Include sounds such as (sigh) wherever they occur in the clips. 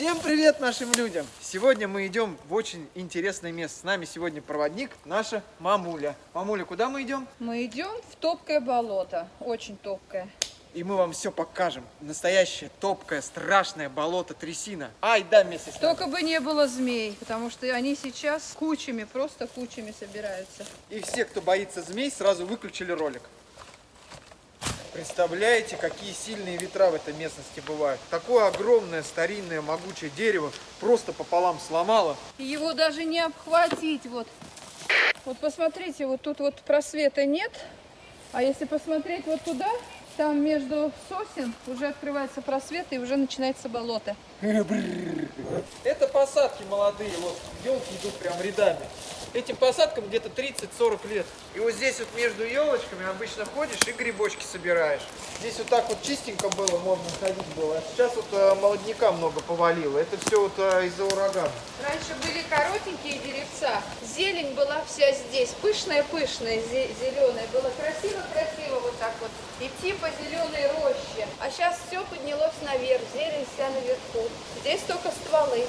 Всем привет нашим людям! Сегодня мы идем в очень интересное место. С нами сегодня проводник наша мамуля. Мамуля, куда мы идем? Мы идем в топкое болото, очень топкое. И мы вам все покажем. Настоящее топкое, страшное болото трясина. Ай, да, вместе с нами. Только бы не было змей, потому что они сейчас кучами, просто кучами собираются. И все, кто боится змей, сразу выключили ролик. Представляете, какие сильные ветра в этой местности бывают? Такое огромное, старинное, могучее дерево просто пополам сломало. Его даже не обхватить, вот. Вот посмотрите, вот тут вот просвета нет, а если посмотреть вот туда, там между сосен уже открывается просвет и уже начинается болото. (laughs) Это посадки молодые, вот елки идут прям рядами. Этим посадкам где-то 30-40 лет. И вот здесь вот между елочками обычно ходишь и грибочки собираешь. Здесь вот так вот чистенько было, можно ходить было. А сейчас вот э, молодняка много повалило. Это все вот э, из-за урагана. Раньше были коротенькие деревца, зелень была вся здесь, пышная-пышная, зеленая. Было красиво-красиво вот так вот идти по зеленой роще. А сейчас все поднялось наверх, зелень вся наверху. Здесь только стволы.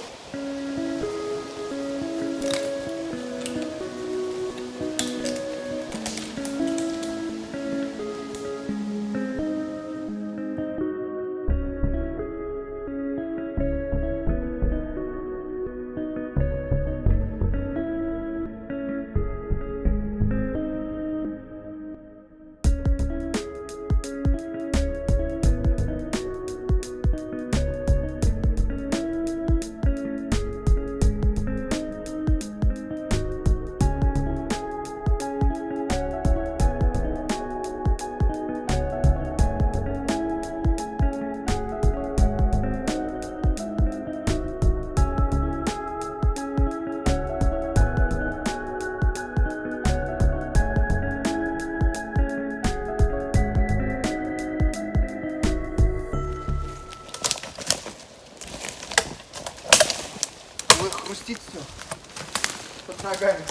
Ногами.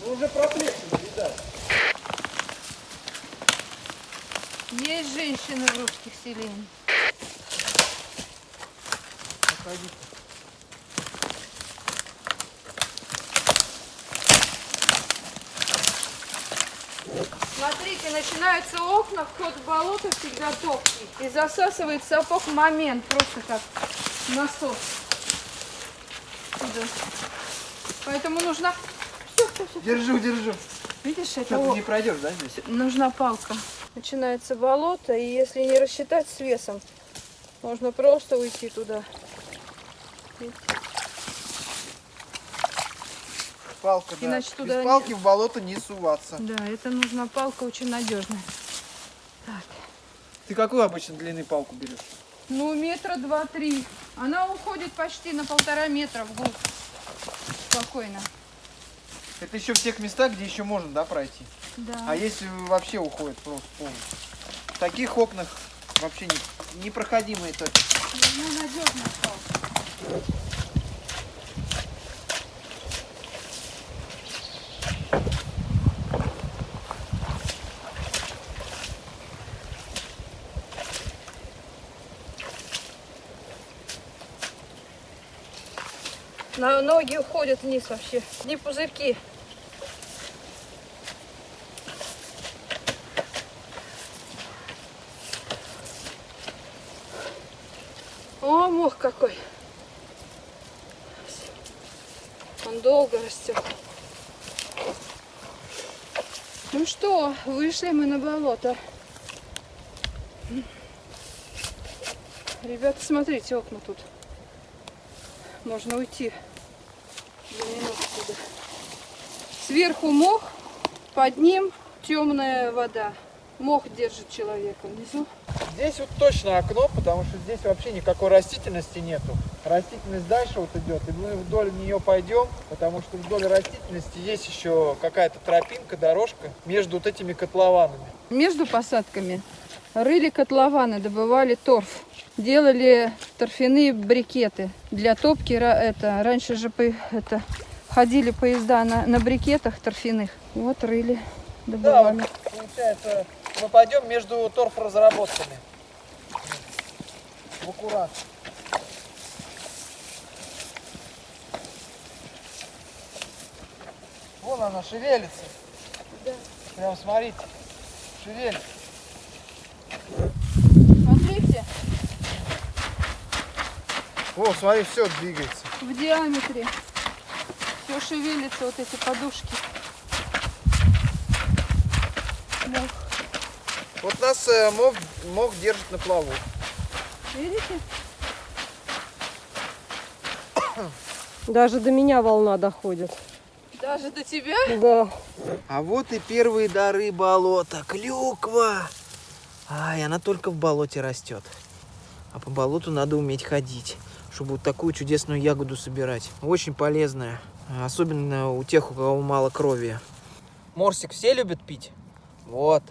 Ну уже проплешины, видать. Есть женщины в русских селениях. Проходите. Смотрите, начинаются окна, вход в болото всегда топкий. И засасывает сапог момент, просто как насос. Сюда. Поэтому нужна... Держу, держу. Видишь, это Что, ты не пройдешь, да, здесь? нужна палка. Начинается болото, и если не рассчитать с весом, можно просто уйти туда. Палка, да. Иначе туда Без палки в болото не суваться. Да, это нужна палка очень надежная. Так. Ты какую обычно длины палку берешь? Ну, метра два-три. Она уходит почти на полтора метра вглубь. Спокойно. Это еще в тех местах, где еще можно, да, пройти? Да. А если вообще уходит просто полностью? В таких окнах вообще не, непроходимые точки. Ну, надежная палка. На ноги уходят вниз вообще. Не пузырьки. О, мох какой. Он долго растет. Ну что, вышли мы на болото. Ребята, смотрите, окна тут. Можно уйти за минуту сюда. Сверху мох, под ним темная вода. Мох держит человека внизу. Здесь вот точно окно, потому что здесь вообще никакой растительности нету. Растительность дальше вот идет, и мы вдоль нее пойдем, потому что вдоль растительности есть еще какая-то тропинка, дорожка между вот этими котлованами. Между посадками рыли котлованы, добывали торф. Делали торфяные брикеты для топки. Это, раньше же это, ходили поезда на, на брикетах торфяных. Вот рыли, Да, добывали. вот, получается, мы пойдем между торфоразработками. в аккурат. Вон она шевелится. Да. Прям смотрите, шевелится. Смотрите, О, смотри, все двигается. в диаметре все шевелится, вот эти подушки. Мох. Вот нас э, мох, мох держит на плаву. Видите? Даже до меня волна доходит. Даже до тебя? Да. А вот и первые дары болота. Клюква. Ай, она только в болоте растет. А по болоту надо уметь ходить, чтобы вот такую чудесную ягоду собирать. Очень полезная. Особенно у тех, у кого мало крови. Морсик все любят пить? Вот.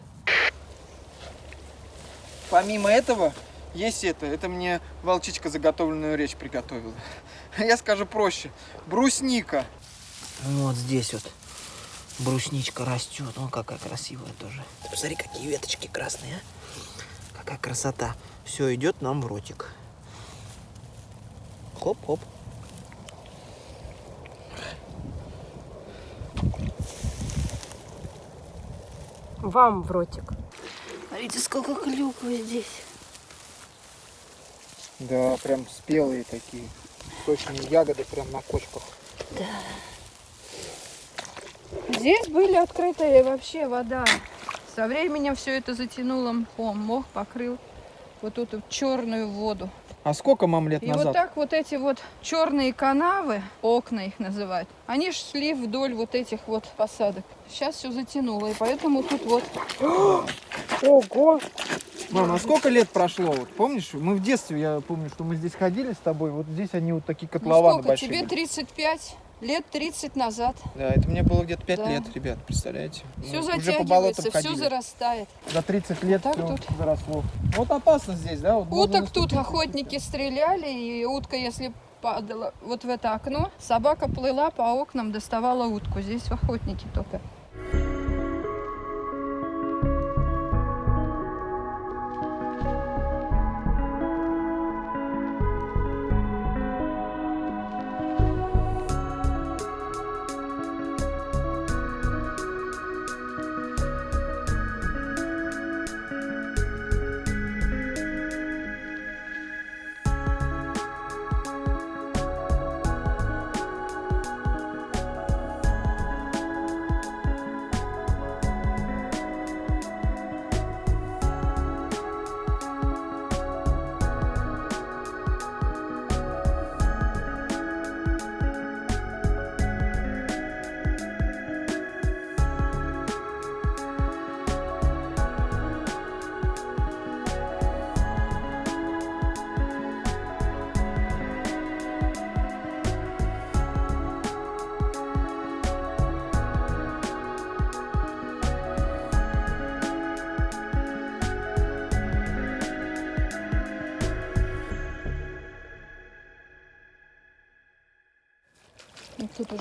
Помимо этого, есть это. Это мне волчичка заготовленную речь приготовила. (laughs) Я скажу проще. Брусника. Вот здесь вот брусничка растет. Вон какая красивая тоже. Ты посмотри, какие веточки красные, а? Какая красота. Все идет нам в ротик. Хоп-хоп. Вам в ротик. Смотрите, сколько клюквы здесь. Да, прям спелые такие. Сочные ягоды прям на кочках. Здесь были открытые вообще вода. Со временем все это затянуло мхом. Мох покрыл вот эту черную воду. А сколько мам лет И назад? вот так вот эти вот черные канавы, окна их называют, они шли вдоль вот этих вот посадок. Сейчас все затянуло, и поэтому тут вот (gasps) Ого! Мам, а сколько лет прошло? Вот помнишь, мы в детстве, я помню, что мы здесь ходили с тобой, вот здесь они вот такие ну котлованы сколько, большие. тебе были. 35, лет 30 назад. Да, это мне было где-то 5 Да. лет, ребят, представляете? Все Мы уже по болотам затягивается, все зарастает. За 30 лет Так все тут. заросло. Вот опасно здесь, да? Вот Уток тут охотники стреляли, и утка, если падала вот в это окно, собака плыла по окнам, доставала утку. Здесь охотники только.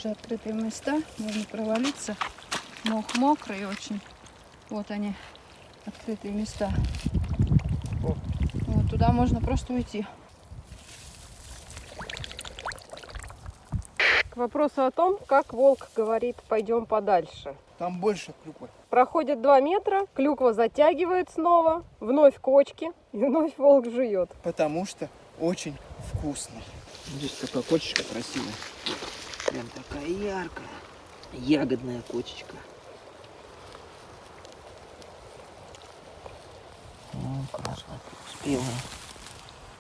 Уже открытые места, можно провалиться. Мох мокрый очень. Вот они, открытые места. Вот туда можно просто уйти. К вопросу о том, как волк говорит «пойдем подальше». Там больше клюквы. Проходит два метра, клюква затягивает снова, вновь кочки, и вновь волк жует. Потому что очень вкусно. Здесь такая кочечка красивая. Прям такая яркая. Ягодная кочечка. Ну, спелая.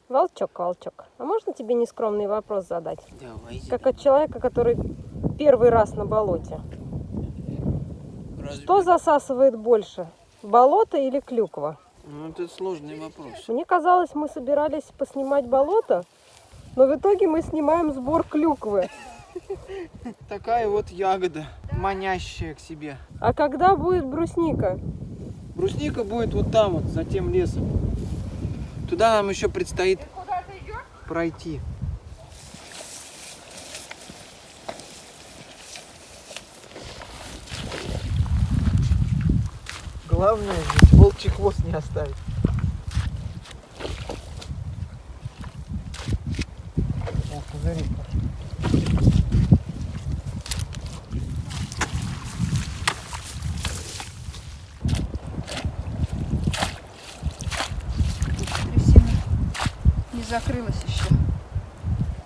Волчок, волчок, а можно тебе нескромный вопрос задать? Давай, Как от человека, который первый раз на болоте. Что засасывает больше, болото или клюква? Ну, это сложный вопрос. Мне казалось, мы собирались поснимать болото, но в итоге мы снимаем сбор клюквы. Такая вот ягода, манящая к себе. А когда будет брусника? Брусника будет вот там вот, за тем лесом. Туда нам еще предстоит пройти. Главное здесь волчий хвост не оставить. бери. Трясина не закрылась еще.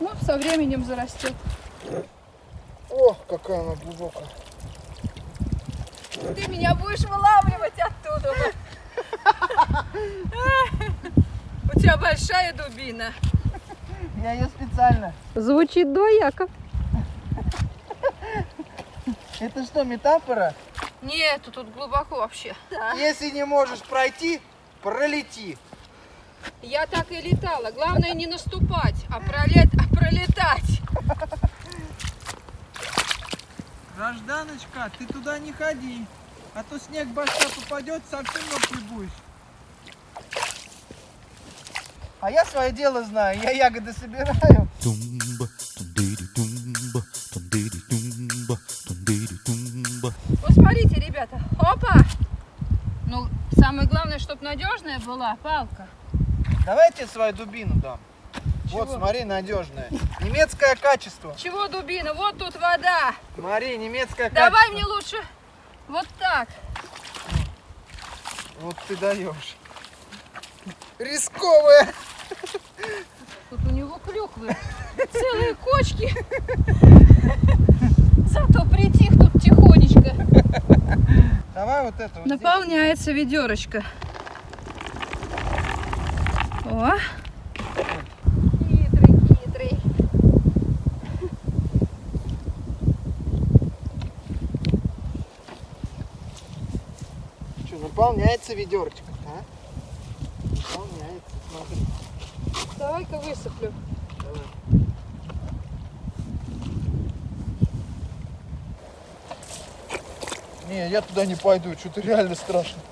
Ну, со временем зарастет. О, какая она глубокая. Ты меня будешь вылавливать оттуда. (laughs) У тебя большая дубина. Я ее специально. Звучит двояко. Это что, метафора? Нет, тут глубоко вообще. Если не можешь пройти, пролети. Я так и летала. Главное не наступать, а, пролет... а пролетать. Гражданочка, ты туда не ходи. А то снег башка попадет, совсем мокрый будешь. А я свое дело знаю, я ягоды собираю. Tumba, tum-dee-dee, tumba, tum-dee-dee, tumba, tum-dee-dee, tumba. Посмотрите, ребята. Опа! Ну, самое главное, чтобы надежная была палка. Давайте свою дубину дам. Вот, Чего? смотри, надежная. Немецкое качество. Чего дубина? Вот тут вода. Смотри, немецкое Давай качество. мне лучше вот так. Вот ты даешь. Рисковая. Тут у него клюквы. Целые кочки. Зато притих тут тихонечко. Давай вот это вот здесь. Наполняется ведерочко. О. Хитрый, хитрый. Что, наполняется ведерочка, а? Наполняется, смотри. Давай-ка высыплю. Не, я туда не пойду, что-то реально страшно.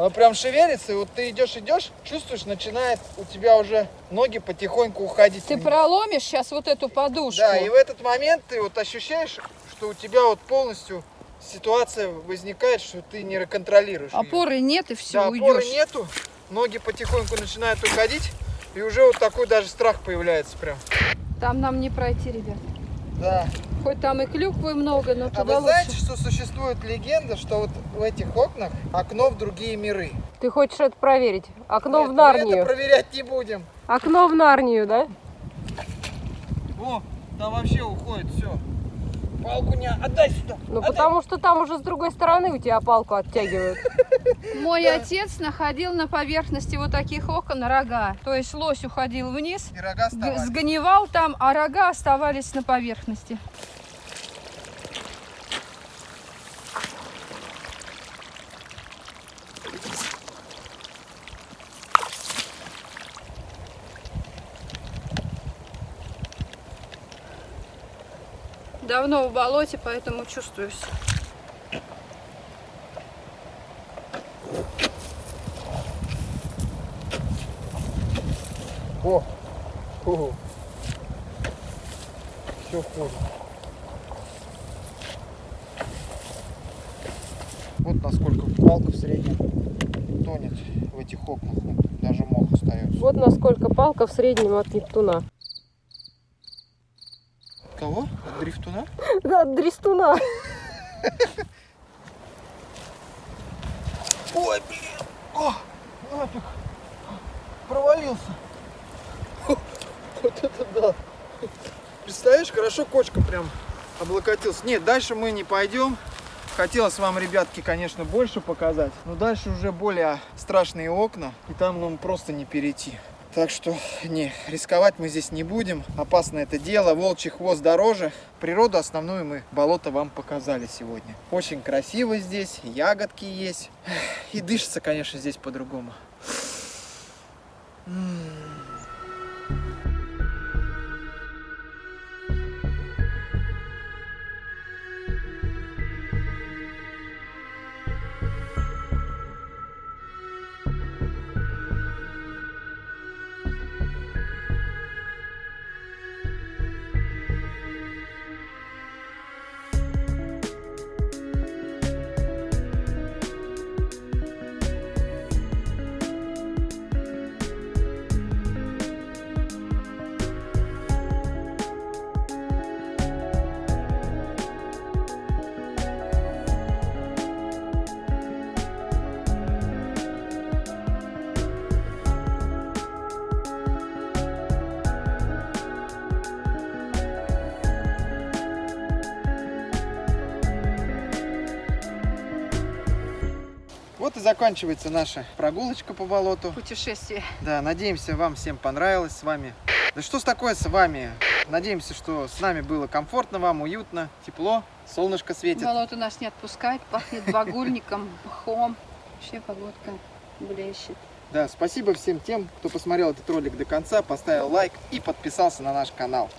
Она прям шевелится, и вот ты идешь, идешь, чувствуешь, начинает у тебя уже ноги потихоньку уходить. Ты проломишь сейчас вот эту подушку. Да, и в этот момент ты вот ощущаешь, что у тебя вот полностью ситуация возникает, что ты не контролируешь. Опоры нет и все, Да, уйдешь. опоры нету, ноги потихоньку начинают уходить, и уже вот такой даже страх появляется прям. Там нам не пройти, ребят. Да. Хоть там и клюквы много, но А туда вы лучше. знаете, что существует легенда, что вот в этих окнах окно в другие миры? Ты хочешь это проверить? Окно Нет, в мы Нарнию. это проверять не будем. Окно в Нарнию, да? О, там вообще уходит все. Палку не отдай сюда. Ну отдай. потому что там уже с другой стороны у тебя палку оттягивают. (laughs) Мой отец находил на поверхности вот таких окон рога. То есть лось уходил вниз, сгнивал там, а рога оставались на поверхности. Давно в болоте, поэтому чувствуюсь. О, О. все входит. Вот насколько палка в среднем тонет в этих окнах. Даже мох остается. Вот насколько палка в среднем от Нептуна. Кого? От дрифтуна? Да, от Дрестуна. Ой, блин! О, нафиг! Провалился! Вот это да! Представляешь, хорошо кочка прям облокотился. Нет, дальше мы не пойдем. Хотелось вам, ребятки, конечно, больше показать. Но дальше уже более страшные окна. И там нам просто не перейти. Так что, не, рисковать мы здесь не будем. Опасно это дело. Волчий хвост дороже. Природу основную мы, болото вам показали сегодня. Очень красиво здесь, ягодки есть. И дышится, конечно, здесь по-другому. М. Вот и заканчивается наша прогулочка по болоту. Путешествие. Да, надеемся, вам всем понравилось с вами. Да что ж такое с вами? Надеемся, что с нами было комфортно вам, уютно, тепло, солнышко светит. Болото нас не отпускает, пахнет багульником, мхом. Вообще погодка блещет. Да, спасибо всем тем, кто посмотрел этот ролик до конца, поставил лайк и подписался на наш канал.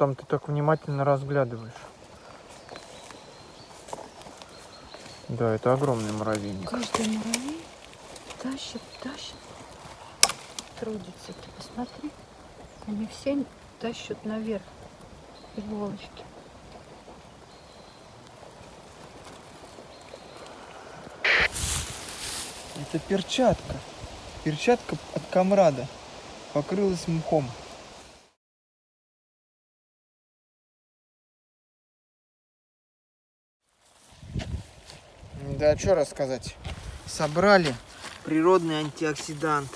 Там ты так внимательно разглядываешь? Да, это огромный муравейник. Каждый муравей тащит, тащит. Трудится. Ты посмотри. Они все тащат наверх иголочки. Это перчатка. Перчатка от комрада. Покрылась мхом. Да, что рассказать? Собрали природный антиоксидант.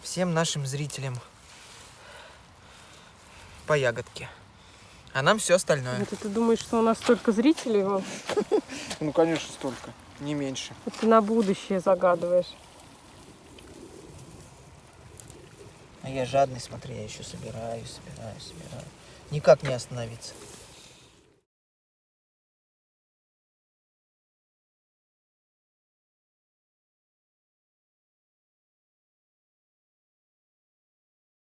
Всем нашим зрителям по ягодке. А нам все остальное. Это ты думаешь, что у нас столько зрителей? (laughs) Ну, конечно, столько. Не меньше. Ты на будущее загадываешь. А я жадный, смотри, я еще собираю, собираю, собираю. Никак не остановиться.